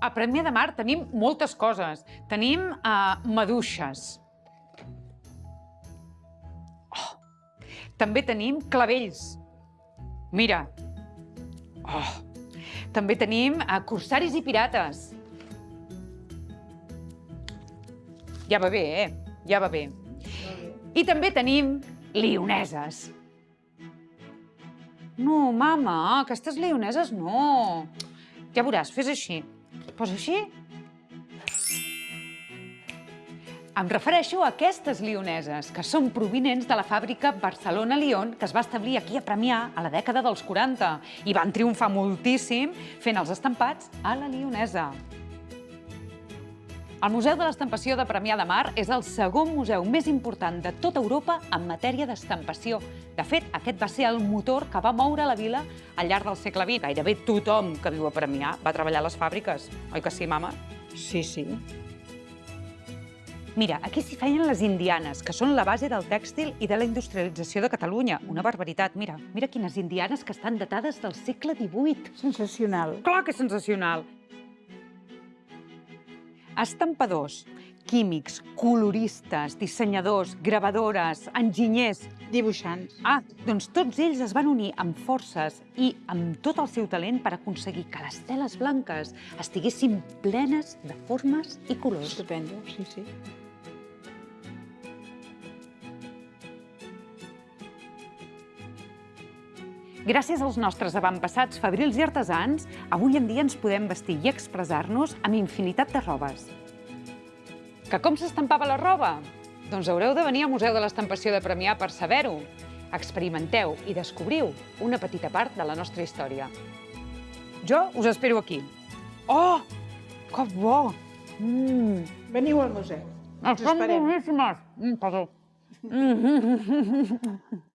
A Premià de Mar tenim moltes coses. Tenim uh, maduixes. Oh. També tenim clavells. Mira. Oh. També tenim uh, corsaris i pirates. Ja va bé, eh? Ja va bé. I també tenim lioneses. No, mama, aquestes lioneses no. Ja veuràs, fes així. Posa així. Em refereixo a aquestes lioneses, que són provinents de la fàbrica Barcelona-Lion, que es va establir aquí a Premià a la dècada dels 40 i van triomfar moltíssim fent els estampats a la lionesa. El Museu de l'Estampació de Premià de Mar és el segon museu més important de tota Europa en matèria d'estampació. De fet, aquest va ser el motor que va moure la vila al llarg del segle XX. Gairebé tothom que viu a Premià va treballar a les fàbriques. Oi que sí, mama? Sí, sí. Mira, aquí s'hi feien les indianes, que són la base del tèxtil i de la industrialització de Catalunya. Una barbaritat. Mira, mira quines indianes que estan datades del segle XVIII. Sensacional. Clar que és sensacional. Estampadors, químics, coloristes, dissenyadors, gravadores, enginyers... Dibuixants. Ah, doncs tots ells es van unir amb forces i amb tot el seu talent per aconseguir que les teles blanques estiguessin plenes de formes i colors. Estupendo, sí, sí. Gràcies als nostres avantpassats fabrils i artesans, avui en dia ens podem vestir i expressar-nos amb infinitat de robes. Que com s'estampava la roba? Doncs haureu de venir al Museu de l'Estampació de Premià per saber-ho. Experimenteu i descobriu una petita part de la nostra història. Jo us espero aquí. Oh, que bo! Mm. Veniu al museu. Estan esperem. boníssimes. Mm, perdó. Mm.